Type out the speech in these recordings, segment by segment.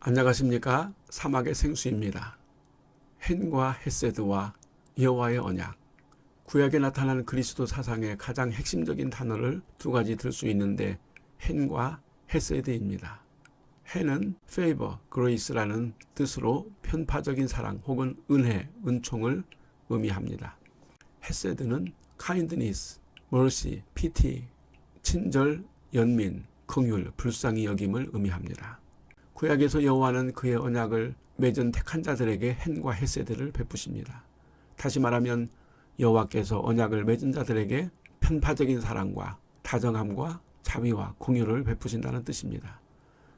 안녕하십니까 사막의 생수입니다. 헨과 헤세드와 여호와의 언약 구약에 나타나는 그리스도 사상의 가장 핵심적인 단어를 두 가지 들 수 있는데 헨과 헤세드입니다. 헨은 favor, grace라는 뜻으로 편파적인 사랑 혹은 은혜, 은총을 의미합니다. 헤세드는 kindness, mercy, pity, 친절, 연민, 긍휼, 불쌍히 여김을 의미합니다. 구약에서 여호와는 그의 언약을 맺은 택한 자들에게 헨과 헤세드를 베푸십니다. 다시 말하면 여호와께서 언약을 맺은 자들에게 편파적인 사랑과 다정함과 자비와 공유를 베푸신다는 뜻입니다.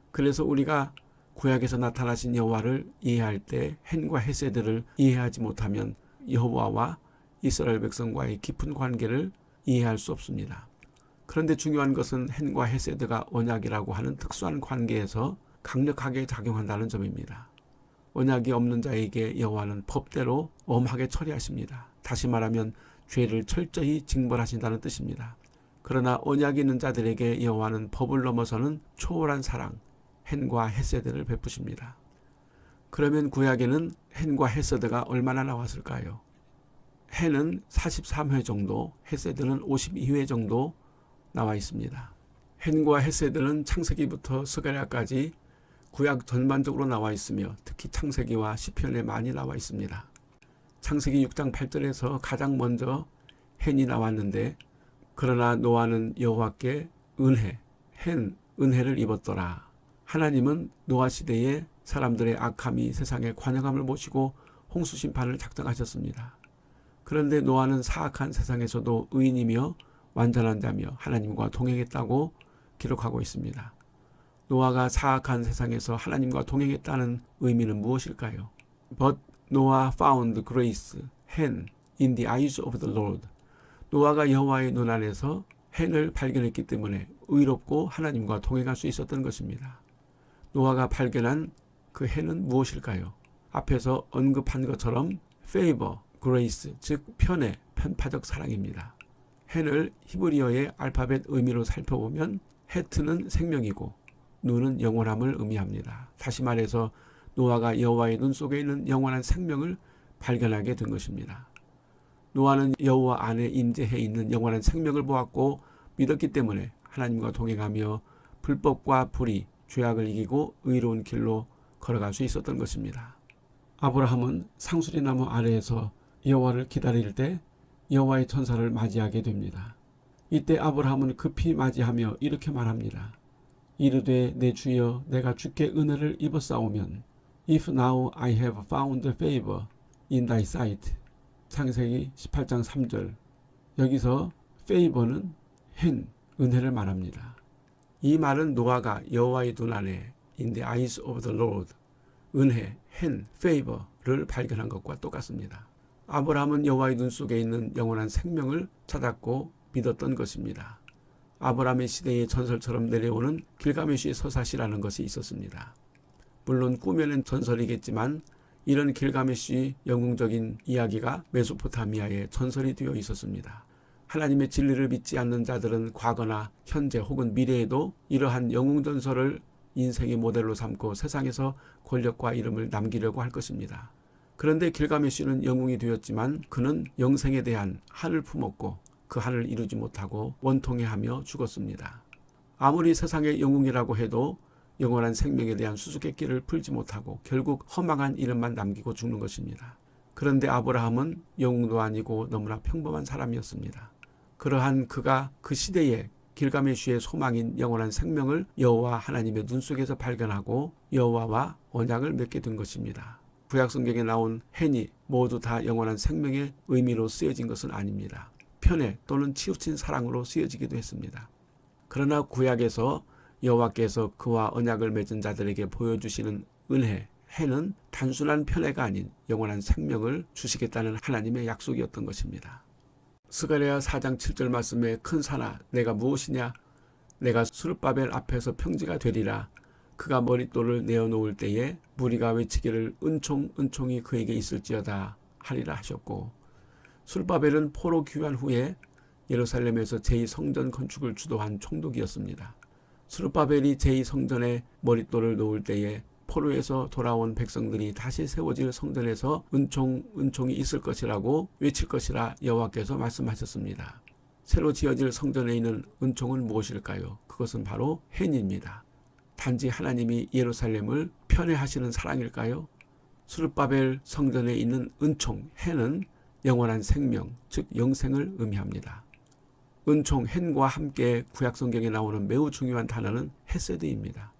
그래서 우리가 구약에서 나타나신 여호와를 이해할 때 헨과 헤세드를 이해하지 못하면 여호와와 이스라엘 백성과의 깊은 관계를 이해할 수 없습니다. 그런데 중요한 것은 헨과 헤세드가 언약이라고 하는 특수한 관계에서 강력하게 작용한다는 점입니다. 언약이 없는 자에게 여호와는 법대로 엄하게 처리하십니다. 다시 말하면 죄를 철저히 징벌하신다는 뜻입니다. 그러나 언약이 있는 자들에게 여호와는 법을 넘어서는 초월한 사랑, 헨과 헤세드를 베푸십니다. 그러면 구약에는 헨과 헤세드가 얼마나 나왔을까요? 헨은 43회 정도, 헤세드는 52회 정도 나와 있습니다. 헨과 헤세드는 창세기부터 스가랴까지 구약 전반적으로 나와 있으며 특히 창세기와 시편에 많이 나와 있습니다. 창세기 6장 8절에서 가장 먼저 헨이 나왔는데 그러나 노아는 여호와께 은혜, 헨, 은혜를 입었더라. 하나님은 노아 시대에 사람들의 악함이 세상에 관영함을 모시고 홍수 심판을 작정하셨습니다. 그런데 노아는 사악한 세상에서도 의인이며 완전한 자며 하나님과 동행했다고 기록하고 있습니다. 노아가 사악한 세상에서 하나님과 동행했다는 의미는 무엇일까요? But Noah found grace, hen, in the eyes of the Lord. 노아가 여호와의 눈 안에서 hen을 발견했기 때문에 의롭고 하나님과 동행할 수 있었던 것입니다. 노아가 발견한 그 hen은 무엇일까요? 앞에서 언급한 것처럼 favor, grace, 즉 편애, 편파적 사랑입니다. hen을 히브리어의 알파벳 의미로 살펴보면 헤트는 생명이고 눈은 영원함을 의미합니다. 다시 말해서 노아가 여호와의 눈 속에 있는 영원한 생명을 발견하게 된 것입니다. 노아는 여호와 안에 임재해 있는 영원한 생명을 보았고 믿었기 때문에 하나님과 동행하며 불법과 불의, 죄악을 이기고 의로운 길로 걸어갈 수 있었던 것입니다. 아브라함은 상수리 나무 아래에서 여호와를 기다릴 때 여호와의 천사를 맞이하게 됩니다. 이때 아브라함은 급히 맞이하며 이렇게 말합니다. 이르되 내 주여 내가 주께 은혜를 입었사오면 If now I have found favor in thy sight 창세기 18장 3절 여기서 favor는 헨, 은혜를 말합니다. 이 말은 노아가 여호와의 눈 안에 in the eyes of the Lord 은혜, 헨, favor를 발견한 것과 똑같습니다. 아브라함은 여호와의 눈 속에 있는 영원한 생명을 찾았고 믿었던 것입니다. 아브라함의 시대의 전설처럼 내려오는 길가메시의 서사시라는 것이 있었습니다. 물론 꾸며낸 전설이겠지만 이런 길가메시 영웅적인 이야기가 메소포타미아에 전설이 되어 있었습니다. 하나님의 진리를 믿지 않는 자들은 과거나 현재 혹은 미래에도 이러한 영웅 전설을 인생의 모델로 삼고 세상에서 권력과 이름을 남기려고 할 것입니다. 그런데 길가메시는 영웅이 되었지만 그는 영생에 대한 한을 품었고 그 한을 이루지 못하고 원통해하며 죽었습니다. 아무리 세상의 영웅이라고 해도 영원한 생명에 대한 수수께끼를 풀지 못하고 결국 허망한 이름만 남기고 죽는 것입니다. 그런데 아브라함은 영웅도 아니고 너무나 평범한 사람이었습니다. 그러한 그가 그 시대에 길가메쉬의 소망인 영원한 생명을 여호와 하나님의 눈 속에서 발견하고 여호와와 언약을 맺게 된 것입니다. 구약 성경에 나온 헨이 모두 다 영원한 생명의 의미로 쓰여진 것은 아닙니다. 편애 또는 치우친 사랑으로 쓰여지기도 했습니다. 그러나 구약에서 여호와께서 그와 언약을 맺은 자들에게 보여주시는 은혜, 해는 단순한 편애가 아닌 영원한 생명을 주시겠다는 하나님의 약속이었던 것입니다. 스가랴 4장 7절 말씀에 큰 산아 내가 무엇이냐 내가 수르바벨 앞에서 평지가 되리라 그가 머릿돌을 내어놓을 때에 무리가 외치기를 은총 은총이 그에게 있을지어다 하리라 하셨고 술바벨은 포로 귀환 후에 예루살렘에서 제2성전 건축을 주도한 총독이었습니다. 수르바벨이 제2성전에 머릿돌을 놓을 때에 포로에서 돌아온 백성들이 다시 세워질 성전에서 은총 은총이 있을 것이라고 외칠 것이라 여호와께서 말씀하셨습니다. 새로 지어질 성전에 있는 은총은 무엇일까요? 그것은 바로 헨입니다. 단지 하나님이 예루살렘을 편애하시는 사랑일까요? 수르바벨 성전에 있는 은총 헨은 영원한 생명, 즉 영생을 의미합니다. 은총 헨과 함께 구약 성경에 나오는 매우 중요한 단어는 헤세드입니다.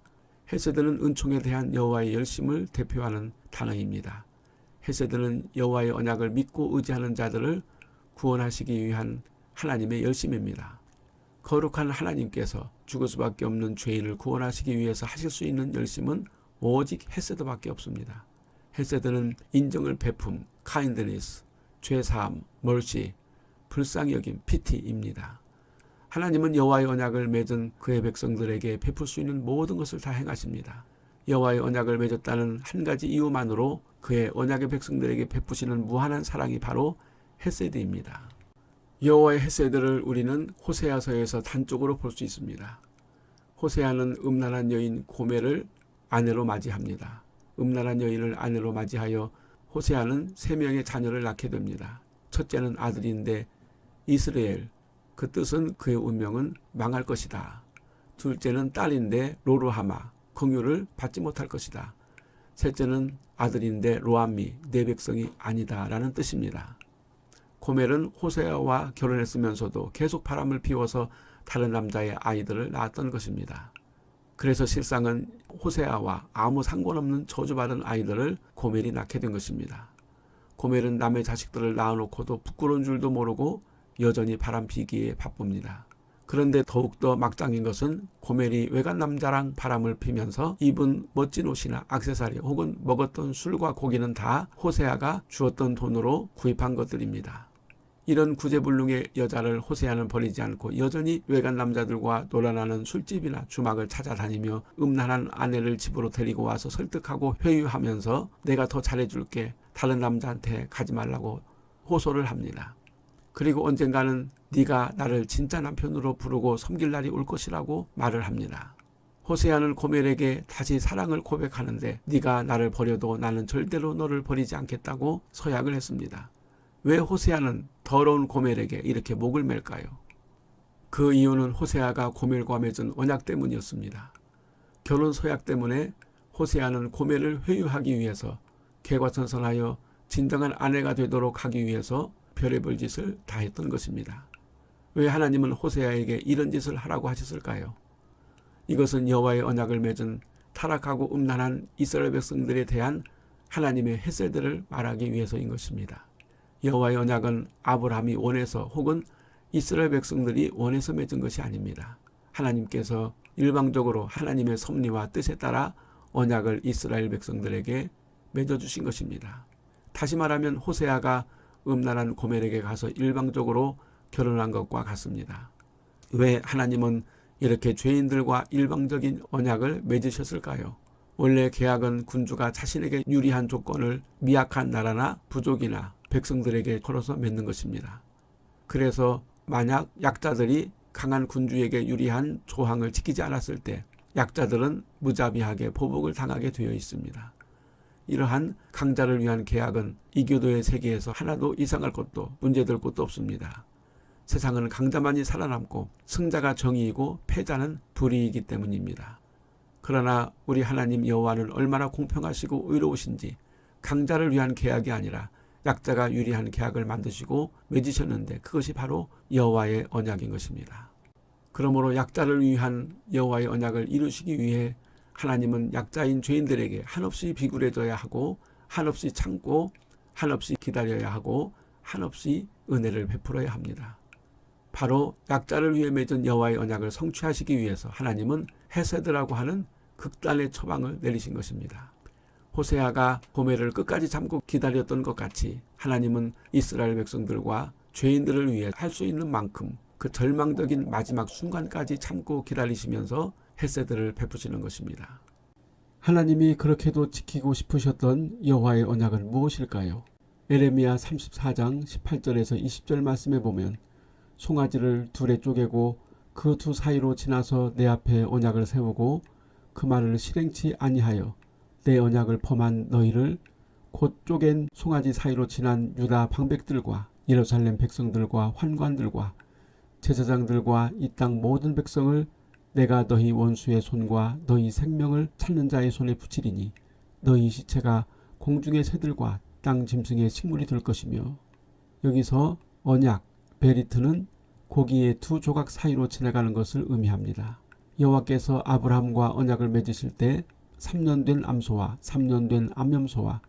헤세드는 은총에 대한 여호와의 열심을 대표하는 단어입니다. 헤세드는 여호와의 언약을 믿고 의지하는 자들을 구원하시기 위한 하나님의 열심입니다. 거룩한 하나님께서 죽을 수밖에 없는 죄인을 구원하시기 위해서 하실 수 있는 열심은 오직 헤세드밖에 없습니다. 헤세드는 인정을 베품, kindness, 죄사함, 멀시, 불쌍히 여김, 피티입니다. 하나님은 여호와의 언약을 맺은 그의 백성들에게 베풀 수 있는 모든 것을 다 행하십니다. 여호와의 언약을 맺었다는 한 가지 이유만으로 그의 언약의 백성들에게 베푸시는 무한한 사랑이 바로 헤세드입니다. 여호와의 헤세드를 우리는 호세아서에서 단적으로 볼 수 있습니다. 호세아는 음란한 여인 고멜을 아내로 맞이합니다. 음란한 여인을 아내로 맞이하여 호세아는 세 명의 자녀를 낳게 됩니다. 첫째는 아들인데 이스라엘, 그 뜻은 그의 운명은 망할 것이다. 둘째는 딸인데 로루하마, 긍휼을 받지 못할 것이다. 셋째는 아들인데 로암미, 내 백성이 아니다 라는 뜻입니다. 고멜은 호세아와 결혼했으면서도 계속 바람을 피워서 다른 남자의 아이들을 낳았던 것입니다. 그래서 실상은 호세아와 아무 상관없는 저주받은 아이들을 고멜이 낳게 된 것입니다. 고멜은 남의 자식들을 낳아놓고도 부끄러운 줄도 모르고 여전히 바람 피기에 바쁩니다. 그런데 더욱더 막장인 것은 고멜이 외간 남자랑 바람을 피면서 입은 멋진 옷이나 악세사리 혹은 먹었던 술과 고기는 다 호세아가 주었던 돈으로 구입한 것들입니다. 이런 구제불능의 여자를 호세아는 버리지 않고 여전히 외간 남자들과 놀아나는 술집이나 주막을 찾아다니며 음란한 아내를 집으로 데리고 와서 설득하고 회유하면서 내가 더 잘해줄게 다른 남자한테 가지 말라고 호소를 합니다. 그리고 언젠가는 네가 나를 진짜 남편으로 부르고 섬길 날이 올 것이라고 말을 합니다. 호세아는 고멜에게 다시 사랑을 고백하는데 네가 나를 버려도 나는 절대로 너를 버리지 않겠다고 서약을 했습니다. 왜 호세아는 더러운 고멜에게 이렇게 목을 맬까요? 그 이유는 호세아가 고멜과 맺은 언약 때문이었습니다. 결혼 소약 때문에 호세아는 고멜을 회유하기 위해서 개과천선하여 진정한 아내가 되도록 하기 위해서 별의별 짓을 다 했던 것입니다. 왜 하나님은 호세아에게 이런 짓을 하라고 하셨을까요? 이것은 여호와의 언약을 맺은 타락하고 음란한 이스라엘 백성들에 대한 하나님의 햇살들을 말하기 위해서인 것입니다. 여호와의 언약은 아브라함이 원해서 혹은 이스라엘 백성들이 원해서 맺은 것이 아닙니다. 하나님께서 일방적으로 하나님의 섭리와 뜻에 따라 언약을 이스라엘 백성들에게 맺어주신 것입니다. 다시 말하면 호세아가 음란한 고멜에게 가서 일방적으로 결혼한 것과 같습니다. 왜 하나님은 이렇게 죄인들과 일방적인 언약을 맺으셨을까요? 원래 계약은 군주가 자신에게 유리한 조건을 미약한 나라나 부족이나 백성들에게 걸어서 맺는 것입니다. 그래서 만약 약자들이 강한 군주에게 유리한 조항을 지키지 않았을 때 약자들은 무자비하게 보복을 당하게 되어 있습니다. 이러한 강자를 위한 계약은 이교도의 세계에서 하나도 이상할 것도 문제될 것도 없습니다. 세상은 강자만이 살아남고 승자가 정의이고 패자는 불의이기 때문입니다. 그러나 우리 하나님 여호와는 얼마나 공평하시고 의로우신지 강자를 위한 계약이 아니라 약자가 유리한 계약을 만드시고 맺으셨는데 그것이 바로 여호와의 언약인 것입니다. 그러므로 약자를 위한 여호와의 언약을 이루시기 위해 하나님은 약자인 죄인들에게 한없이 비굴해져야 하고 한없이 참고 한없이 기다려야 하고 한없이 은혜를 베풀어야 합니다. 바로 약자를 위해 맺은 여호와의 언약을 성취하시기 위해서 하나님은 헤세드라고 하는 극단의 처방을 내리신 것입니다. 호세아가 고멜을 끝까지 참고 기다렸던 것 같이 하나님은 이스라엘 백성들과 죄인들을 위해 할 수 있는 만큼 그 절망적인 마지막 순간까지 참고 기다리시면서 헤세드를 베푸시는 것입니다. 하나님이 그렇게도 지키고 싶으셨던 여호와의 언약은 무엇일까요? 에레미야 34장 18절에서 20절 말씀에 보면 송아지를 둘에 쪼개고 그 두 사이로 지나서 내 앞에 언약을 세우고 그 말을 실행치 아니하여 내 언약을 범한 너희를 곧 쪼갠 송아지 사이로 지난 유다 방백들과 예루살렘 백성들과 환관들과 제사장들과 이 땅 모든 백성을 내가 너희 원수의 손과 너희 생명을 찾는 자의 손에 붙이리니 너희 시체가 공중의 새들과 땅 짐승의 식물이 될 것이며 여기서 언약 베리트는 고기의 두 조각 사이로 지나가는 것을 의미합니다. 여호와께서 아브라함과 언약을 맺으실 때 3년 된 암소와 3년 된 암염소와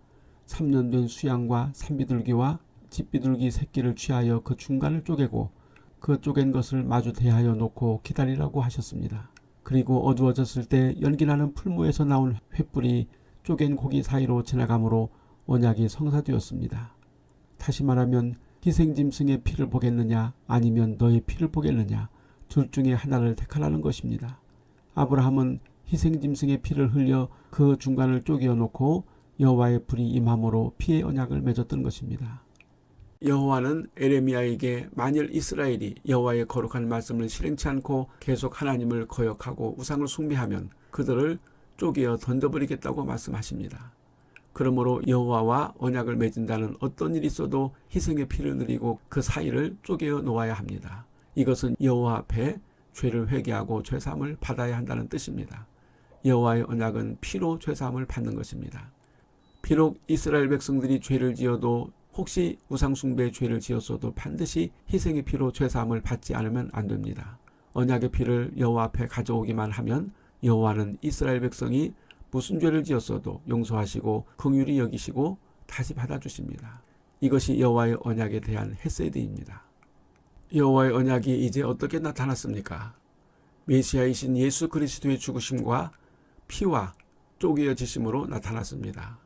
3년 된 수양과 산비둘기와 집비둘기 새끼를 취하여 그 중간을 쪼개고 그 쪼갠 것을 마주 대하여 놓고 기다리라고 하셨습니다. 그리고 어두워졌을 때 연기나는 풀무에서 나온 횃불이 쪼갠 고기 사이로 지나가므로 언약이 성사되었습니다. 다시 말하면 희생짐승의 피를 보겠느냐 아니면 너의 피를 보겠느냐 둘 중에 하나를 택하라는 것입니다. 아브라함은 희생짐승의 피를 흘려 그 중간을 쪼개어 놓고 여호와의 불이 임함으로 피의 언약을 맺었던 것입니다. 여호와는 에레미야에게 만일 이스라엘이 여호와의 거룩한 말씀을 실행치 않고 계속 하나님을 거역하고 우상을 숭배하면 그들을 쪼개어 던져버리겠다고 말씀하십니다. 그러므로 여호와와 언약을 맺은다는 어떤 일이 있어도 희생의 피를 드리고 그 사이를 쪼개어 놓아야 합니다. 이것은 여호와 앞에 죄를 회개하고 죄사함을 받아야 한다는 뜻입니다. 여호와의 언약은 피로 죄사함을 받는 것입니다. 비록 이스라엘 백성들이 죄를 지어도 혹시 우상숭배의 죄를 지었어도 반드시 희생의 피로 죄사함을 받지 않으면 안 됩니다. 언약의 피를 여호와 앞에 가져오기만 하면 여호와는 이스라엘 백성이 무슨 죄를 지었어도 용서하시고 긍휼히 여기시고 다시 받아주십니다. 이것이 여호와의 언약에 대한 헤세드입니다. 여호와의 언약이 이제 어떻게 나타났습니까? 메시아이신 예수 그리스도의 죽으심과 피와 쪼개어지심으로 나타났습니다.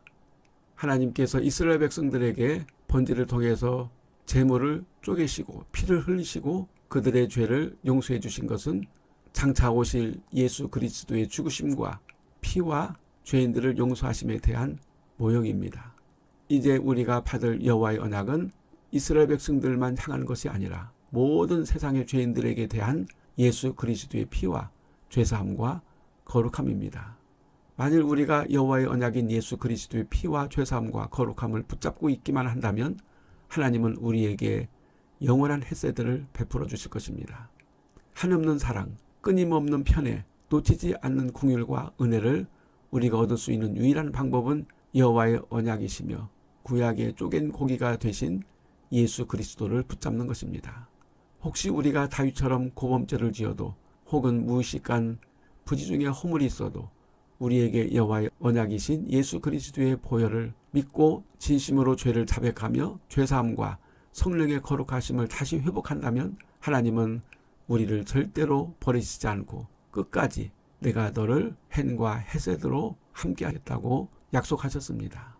하나님께서 이스라엘 백성들에게 번제를 통해서 재물을 쪼개시고 피를 흘리시고 그들의 죄를 용서해 주신 것은 장차 오실 예수 그리스도의 죽으심과 피와 죄인들을 용서하심에 대한 모형입니다. 이제 우리가 받을 여호와의 언약은 이스라엘 백성들만 향하는 것이 아니라 모든 세상의 죄인들에게 대한 예수 그리스도의 피와 죄사함과 거룩함입니다. 만일 우리가 여호와의 언약인 예수 그리스도의 피와 죄사함과 거룩함을 붙잡고 있기만 한다면 하나님은 우리에게 영원한 햇새들을 베풀어 주실 것입니다. 한없는 사랑, 끊임없는 편애, 놓치지 않는 궁율과 은혜를 우리가 얻을 수 있는 유일한 방법은 여호와의 언약이시며 구약의 쪼갠 고기가 되신 예수 그리스도를 붙잡는 것입니다. 혹시 우리가 다윗처럼 고범죄를 지어도 혹은 무의식한 부지 중에 허물이 있어도 우리에게 여호와의 언약이신 예수 그리스도의 보혈을 믿고 진심으로 죄를 자백하며 죄사함과 성령의 거룩하심을 다시 회복한다면 하나님은 우리를 절대로 버리시지 않고 끝까지 내가 너를 헨과 헤세드로 함께하겠다고 약속하셨습니다.